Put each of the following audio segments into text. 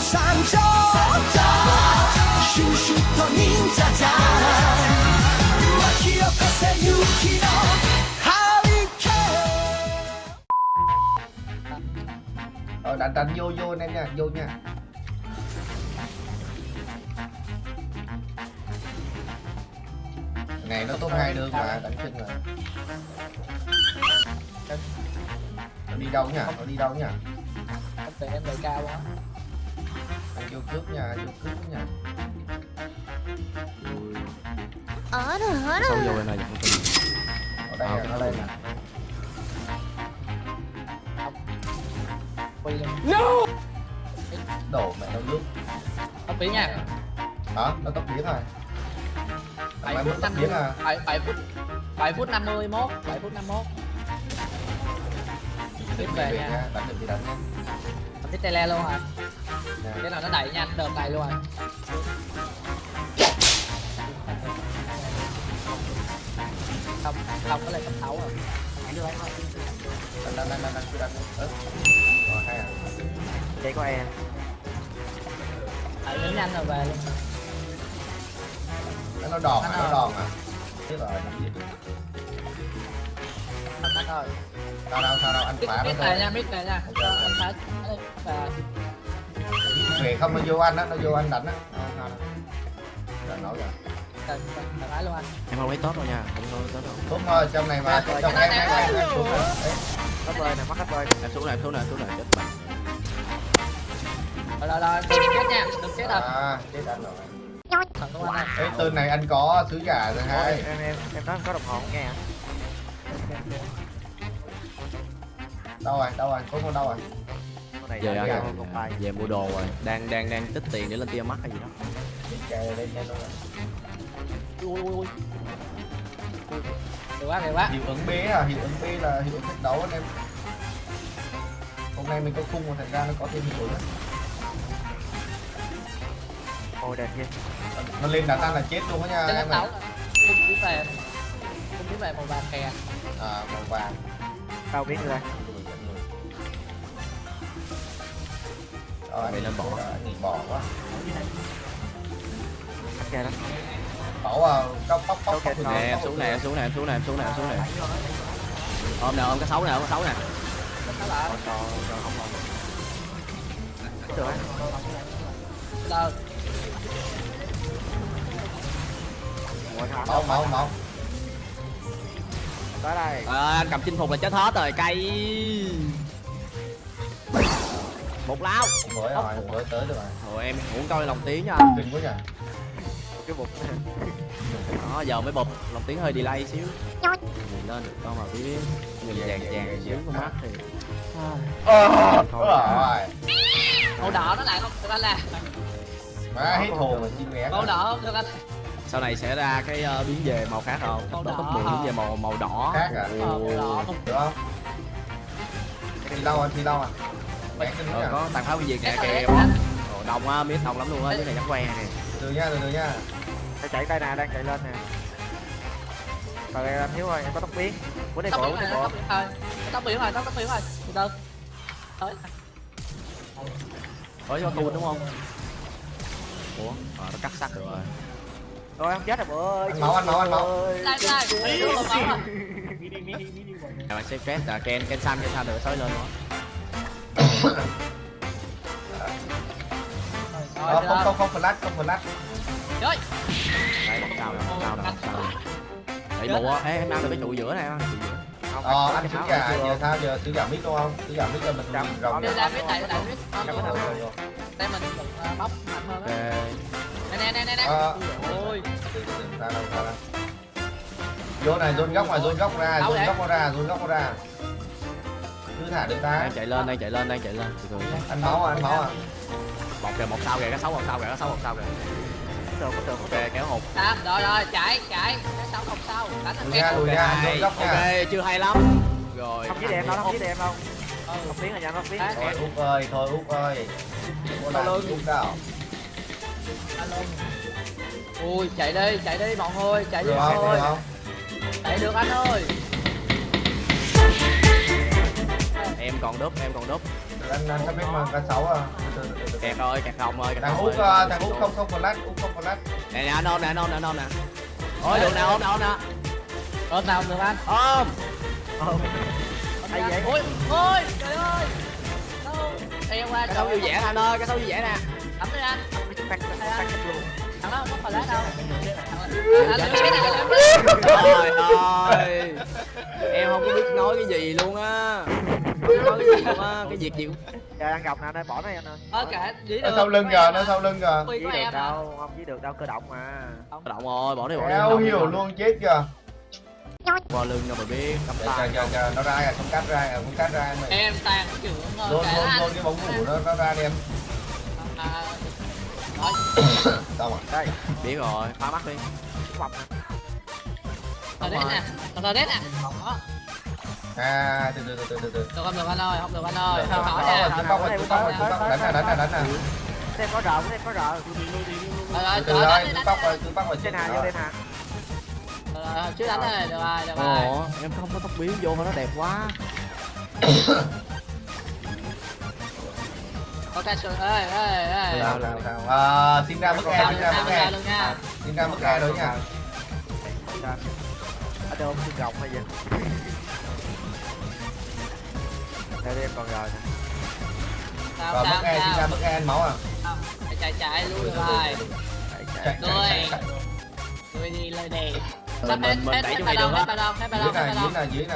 参照シュシュと忍者じゃ巻き起こせ勇気のハリケーン Rồi đánh đánh vô vô anh em nha, vô nha. Này nó top hai đường mà đánh chân rồi. Nó đi đâu nhỉ? Nó đi đâu nhỉ? không tiền em đời cao quá Anh vô cướp nhà, vô cướp nhà. ở đâu ở đâu? xong vô đây này ở đây ở đây nè. no! Đổ mẹ đâu nước tóc biến nha. Hả? nó tóc biến thôi. bảy phút năm biến à? Bảy bảy phút bảy phút năm mươi mốt bảy phút năm mốt. Tiếp về nha. đánh được thì đánh nha. Tiếp tele luôn hả? Cái nào nó đẩy nhanh đợt này luôn rồi không không có lên cấp thấu rồi Đánh đánh đánh đánh đánh cứ đánh. Ơ. Rồi hay à. Đây có em đẩy đến nhanh rồi về luôn Nó đòn à, Anh nó đòn à. Biết rồi, làm gì anh ơi Sao đâu, sao đâu, anh phá nó thôi. về nha biết về nha anh phá và về không? Nó vô anh á nó vô anh đánh á. Sao đâu. Rồi nói rồi. Cần cần phải luôn anh. Em không lấy tốt đâu nha. Không lấy tốt đâu. Đúng rồi, trong này mà, trong cái em, này em, xuống. Đấy, Hết bơi nè, mắc hết bơi Em xuống này, xuống này, xuống này Chết bạn. Rồi rồi rồi chết nha đừng chết rồi À, chết anh rồi. thằng này Ê, tên này anh có sứ giả rồi hai. em em em nói có đồng hồ không nghe hả? Đâu rồi, đâu rồi, có con đâu rồi. Này Về đã rồi con bài Về mua đồ rồi. Đang đang đang tích tiền để lên tia mắt hay gì đó. Ui ui ui được quá được quá Hiệu ứng B à, hiệu ứng B là hiệu ứng thách đấu anh em. Hôm nay mình có khung mà thành ra nó có thêm hiệu ứng. Ôi đèn kia Nó lên đá tan là chết luôn á nha trên em đấu không biết về không biết về màu vàng kè À, màu vàng. Tao biết rồi Rồi, anh Mày lên bỏ. Nghỉ bỏ quá. Kìa đó Bỏ vào cốc. Ok, cốc thôi. Nè em xuống nè, em xuống nè, em xuống nè, em xuống nè, em xuống nè Ôm nè, ôm cái xấu nè, ôm cái xấu nè là Còn trò trò không còn Được á hả? Mẫu, mẫu, mẫu. Tới đây à, Anh cầm chinh phục là chết hết rồi, cây Một lao Mới rồi, mới tới được rồi. Rồi em muốn coi lòng tiếng nha anh Kinh quá nhỉ. Cái bụng Đó, giờ mới bụp, lòng tiếng hơi delay xíu Nhìn lên được con mà biết Nhìn vàng vàng xíu con mắt thì Ờ, Thôi. rồi. màu đỏ nó lại không được anh là Má hết hồn rồi chim nghé. màu đỏ không được anh Sau này sẽ ra cái ờ, biến về màu khác không? Màu đỏ top 10 biến về màu màu đỏ Khác à? Ờ, màu đỏ không Được không? Thì đâu anh, thì đâu anh? Rồi nhỉ? có tàn pháo cái gì cái kìa. này kìa Ồ, Đông á, biết đông lắm luôn á, dưới này chắc que nè. Từ nha, từ từ nha. Phải chạy đây nè, đang chạy lên nè. Rồi anh Hiếu ơi, em có tóc biến. Đây tóc cổ, rồi đây cổ rồi. Tóc biển rồi tóc tóc biển rồi. Từ từ. Tới. Có cho tu đúng không? Ủa, à, nó cắt sắt được rồi. Rồi không chết rồi bữa ơi. Anh máu, anh máu, anh máu. chết đây rồi. luôn máu rồi Các bạn sẽ stress là Ken, Ken xanh, Ken xanh được sói lên nữa từ không, không, không flash, không flash. Trời Đấy, không sao không sao không sao Đẩy mụ á, ê em ăn được cái trụ giữa này không? Ờ, có anh giả, chưa? giờ sao giờ sứ giả mít đúng không? Sứ giả mít cho mình Chấm. rồng Cảm ơn Rồi, anh. rồi, rồi. đây mình ờ, bóc mạnh hơn á nè nè nè nè Ờ. ôi sao đâu, sao đâu. Vô này, dồn góc này, dồn góc ra, dồn góc ra, dồn góc ra. Thả được ta. Đang chạy lên, đang chạy lên, đang chạy lên Từ từ Anh máu à, anh máu à. Một kìa, một sau kìa, cái sáu một sau kìa, cái sáu một sau kìa Có được, có. Ok, kéo hụt Sam rồi rồi chạy chạy cái sáu không sau đánh lùi nha. Ok, chưa hay lắm Rồi Không với em đâu, không với em đâu ừ Không biến là nhanh, không biến Đấy. Thôi Út ơi, thôi Út ơi. Làm lưng. Út đâu. alo ui chạy đi chạy đi mọi người chạy đi được không? chạy được anh ơi em còn đúp em còn đúp. Anh anh sắp biết mà cá sấu à? Kẹt rồi kẹt không ơi kẹt thằng không út ờ, thằng út không không flash út không flash nè nè anh ôm nè anh ôm nè anh ôm nè. Ôi được nè ôm nè ôm nè. ôm nào được anh? Ôm. Hay vậy? ôi ôi trời ơi. Đâu? Theo qua cái sâu vui vẻ nè anh ơi cái sâu vui vẻ nè. Tắm đi anh. Thằng đó không có lá đâu. Anh lấy việc gì cũng Giờ ăn gọc nè anh ơi, bỏ này anh ơi. ơ kệ dĩ nó được sau lưng kìa nó sau lưng kìa. Của được à đâu, không dí được đâu, cơ động mà. động rồi bỏ đi bỏ đi. Không nhiều luôn chết kìa. Qua lưng đâu mà biết cắm chờ tay. chờ chờ nó ra kìa không cắt ra kìa không cắt ra mày em tàn trưởng rồi luôn luôn luôn cái bóng ngủ nó nó ra đi em. À nói sao mà? Đây, biết rồi phá mắt đi. Bọc nè. rồi đấy nè rồi đấy nè à từ từ từ từ từ từ được không được anh ơi không được anh ơi hỏi nè. Chú Tóc rồi, Tóc rồi, Tóc. đánh nè đánh nè đánh nè Xem có rợ, xem có rợ. rồi rồi rồi đánh chú đánh rồi chú Tóc rồi Trên hà, vô lên hà. Rồi, chứ đánh này được rồi được rồi. ồ em không có tóc biến vô nó đẹp quá. Có cái sườn ê ê ê. Nào nào nào à, xin ra mức e xin ra mức e luôn nha. Xin ra mức e rồi nha. Sao? Ở đâu không gọc hay gì? Đây đi em còn nè. sao rồi sao e ra sao? mức e anh máu à? Chạy chạy chạy luôn rồi. Chạy, chạy. Rồi. người đi lời đề Mình- sắp hết hết đẩy hết cho ba được hết ba đồng hết ba dưới đồng hết nè ba dưới đồng nè dưới nè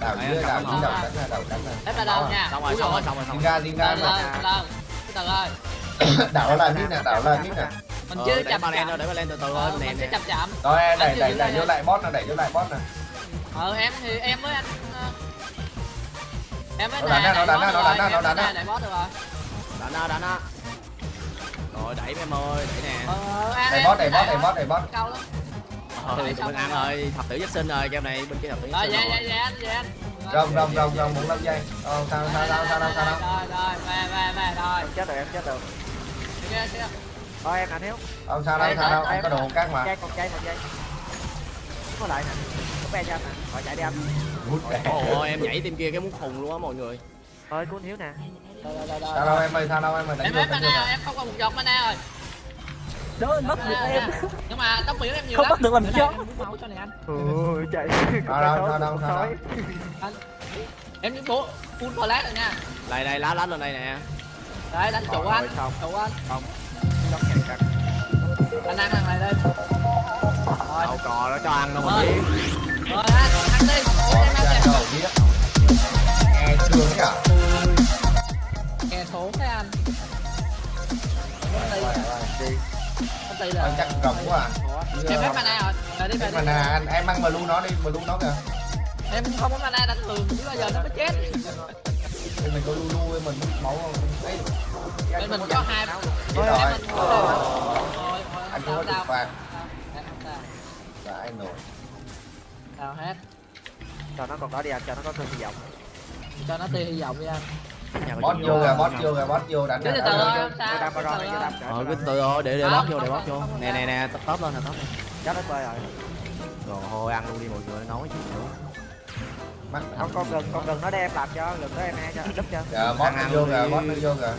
đảo Đấy, dưới đảo dưới đảo đánh nè đảo đánh nè hết ba đồng nha. Xong rồi xong rồi xong rồi rồi. ra xin ra lên lên lên từ từ ơi. Đảo là mít nè đảo là mít nè mình Ờ, chưa để chậm lên chậm. thôi để ba lên từ từ Ờ, thôi nè mình nè. chậm chậm. Rồi em đẩy đẩy đẩy dưới vô lại boss nè đẩy vô lại boss nè. Ờ em thì em với anh em Nó đánh nó đánh nó đánh nó đánh rồi đánh nó đánh nó. rồi. Đẩy em ơi đẩy nè. Ờ em đẩy em boss đẩy boss đẩy boss đẩy boss câu lắm ờ tụi mình ăn rồi. thập tử nhất sinh rồi game này bên kia thập tử rồi sinh dạ dạ rồi. dạ anh dạ anh rồng rồng rồng rồng bốn năm giây ờ sao sao sao sao sao sao rồi rồi về về về rồi. Em chết rồi, em chết rồi. kia kia Thôi em anh Hiếu. ờ sao đâu sao đâu anh có đồ cát mà. Còn chay, một giây. Có lại nè. Có be cho anh nè. Rồi chạy đi anh. Đẻ. ồ em nhảy tim kia cái muốn khùng luôn á mọi người Thôi, cuốn Hiếu nè. sao đâu em ơi sao đâu em ơi đánh em vô hết mana em không còn một giọt mana rồi Đó mất được em nhưng mà tóc biển em nhiều Không lắm bắt được làm đây, anh Ừ, chạy. Sao đâu, sao đâu, sao đâu. em đi bố full flash rồi nha đây đây lá lá lên đây nè đấy đánh chủ anh chủ anh cắt. anh ăn thằng này lên rồi đâu cò nó cho ăn đâu mà biết rồi anh ăn đi. Ăn biết. Nghe thương nhở kè số cái anh. Ty Ờ, là chắc rộng quá à. Em hết mana rồi. Rồi đi về đi. mana. Anh em mang blue nó đi blue nó kìa. Em không có mana đánh thường chứ bao giờ nó mới chết. Thì mình có lulu với mình máu không? Ấy bên mình có hai chết Em rồi. mình có rồi. Rồi anh có được phạt. sao anh nổi sao hết Cho nó còn đó đi anh, cho nó có cơn hy vọng. cho nó tia hy vọng đi anh boss chuyện vô kìa boss vô kìa boss vô đánh Chứ từ từ thôi. Rồi, vô đâm. ờ cứ từ thôi để để Không, bóp vô để không, bóp vô không, không, nè nè nè top top lên nè top lên Chết hết rồi. rồi thôi ăn luôn đi mọi người nói chứ nữa mắt Không, con gần, con gần nó đem làm cho, gần nó em e cho, đúp cho. dạ boss nó vô kìa boss nó vô kìa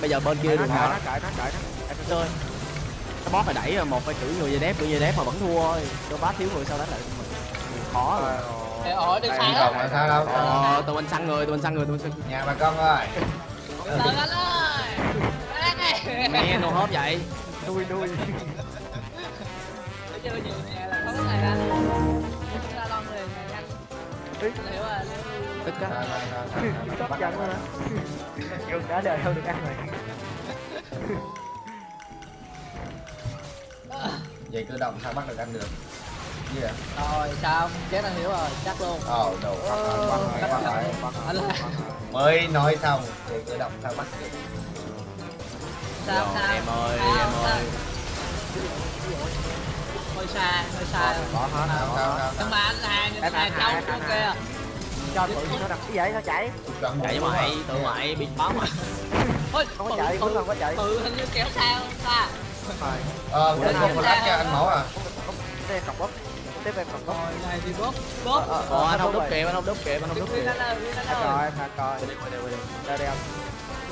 bây giờ bên kia Cởi được nó, cởi hả nó, cởi nó. Em cứ chơi cái boss phải đẩy rồi, một phải chửi người dây đép người dây đép mà vẫn thua thôi. Cho bá thiếu người sau đánh lại mình khó rồi. Ổi đừng sai là sao đâu. Ờ tụi mình săn người tụi mình săn người tụi mình săn nhà bà con ơi. Từ anh ơi. Nghe nô hốp vậy. Nuôi. Nó chơi nhiều nhà là có cái này anh ta lon liền anh Anh hiểu rồi tức á Sao, sao, sao, sao, sao, bắt- giận luôn á. Gừng cả đời không được ăn rồi. vậy tự động sao bắt được ăn được? Gì vậy. Rồi sao chết anh hiểu rồi? Chắc luôn. Ờ đồ Anh là mới nói xong thì tự động sao bắt được? Sao sao? em ơi Sao, em sao? ơi. Hơi xa hơi xa. Bỏ hết. sao sao sao? Nhưng mà anh hàng Em hàng trong hàng, kia Cho tự nhiên nó đập cái vậy? Nó chạy. Chạy mày tụi mày bị bấm à Ôi, Không có tự- chạy, tự- còn có chạy. tự hình như kéo sao ta Ờ cái con flash cho anh máu à. Đây cọc bóp. tiếp em còn có rồi này thì bóp bóp. Ờ, Ồ, anh không đúc kịp, anh không đúc kịp, anh không đúc kịp. anh anh anh ơi coi anh coi. Đi, đi, đi. đây đây. Anh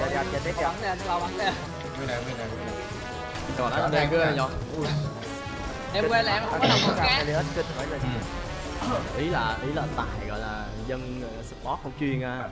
giờ giờ giờ tiếp Tao cho bắn nè tao bắn nè. Nguyên này nguyên này nguyên này. Rồi, nó đang cứ nhọt. Ui, em quên là em không có đồng con cá Elliot kinh phải lên ý là ý là tài gọi là dân ờ, support không chuyên à